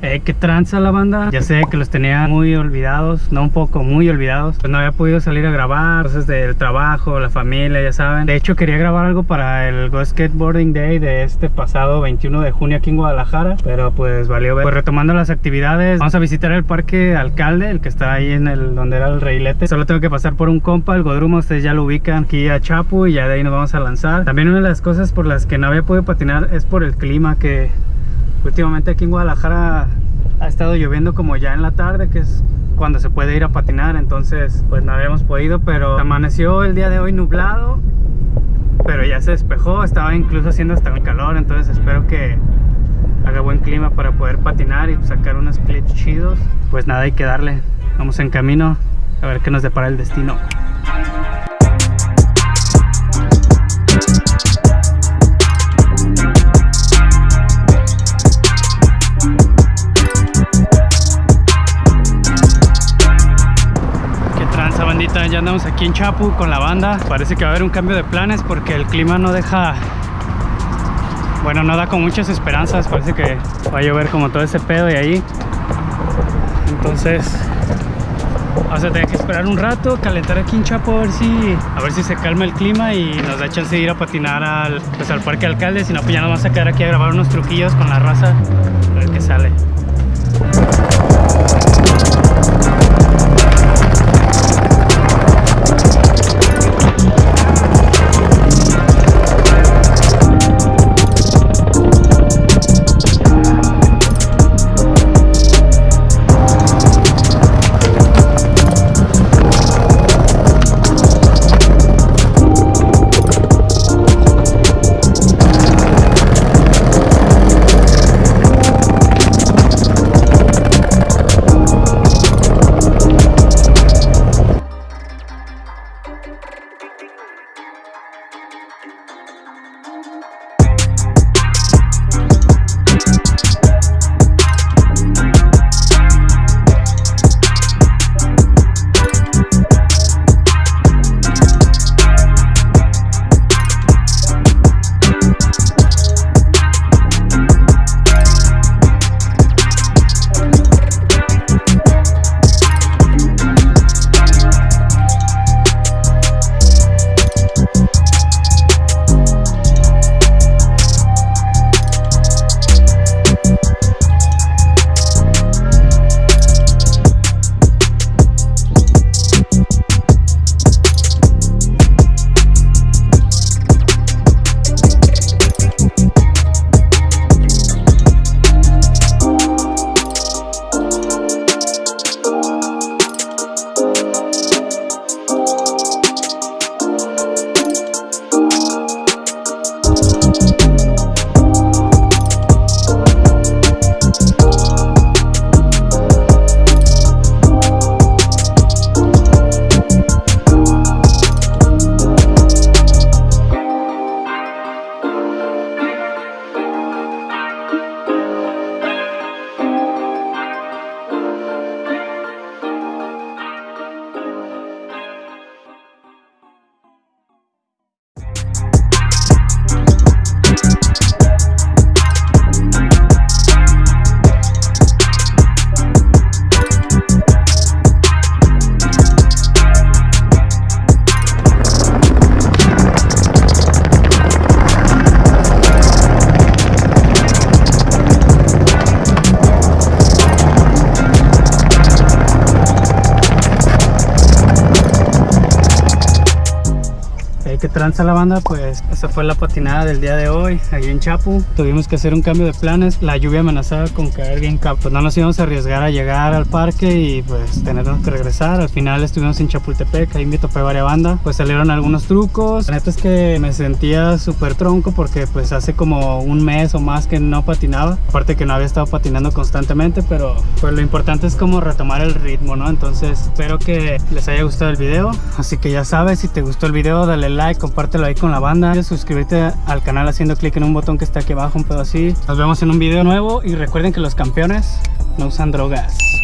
Eh, qué tranza la banda. Ya sé que los tenía muy olvidados, no un poco, muy olvidados. Pues no había podido salir a grabar, cosas del trabajo, la familia, ya saben. De hecho, quería grabar algo para el Go Skateboarding Day de este pasado 21 de junio aquí en Guadalajara. Pero pues valió ver. Pues retomando las actividades, vamos a visitar el parque Alcalde, el que está ahí en el donde era el reilete. Solo tengo que pasar por un compa, el Godruma, ustedes ya lo ubican aquí a Chapu y ya de ahí nos vamos a lanzar. También una de las cosas por las que no había podido patinar es por el clima que últimamente aquí en Guadalajara ha estado lloviendo como ya en la tarde, que es cuando se puede ir a patinar, entonces pues no habíamos podido, pero amaneció el día de hoy nublado, pero ya se despejó, estaba incluso haciendo hasta el calor, entonces espero que haga buen clima para poder patinar y sacar unos clips chidos. Pues nada, hay que darle, vamos en camino a ver qué nos depara el destino. Andamos aquí en Chapu con la banda. Parece que va a haber un cambio de planes porque el clima no deja... Bueno, no da con muchas esperanzas. Parece que va a llover como todo ese pedo y ahí. Entonces... Vamos a tener que esperar un rato, calentar aquí en Chapo a ver si a ver si se calma el clima y nos da chance de ir a patinar al, pues, al parque alcalde, si no pues ya nos vamos a quedar aquí a grabar unos truquillos con la raza, tranza la banda, pues esa fue la patinada del día de hoy, ahí en Chapu. Tuvimos que hacer un cambio de planes, la lluvia amenazaba con caer bien cap. Pues no nos íbamos a arriesgar a llegar al parque y pues tenernos que regresar. Al final estuvimos en Chapultepec, ahí me topé varias bandas, pues salieron algunos trucos. La neta es que me sentía súper tronco porque pues hace como un mes o más que no patinaba. Aparte que no había estado patinando constantemente, pero pues lo importante es como retomar el ritmo, ¿no? Entonces espero que les haya gustado el video. Así que ya sabes, si te gustó el video, dale like compártelo ahí con la banda, y suscríbete al canal haciendo clic en un botón que está aquí abajo, un pedo así. Nos vemos en un video nuevo y recuerden que los campeones no usan drogas.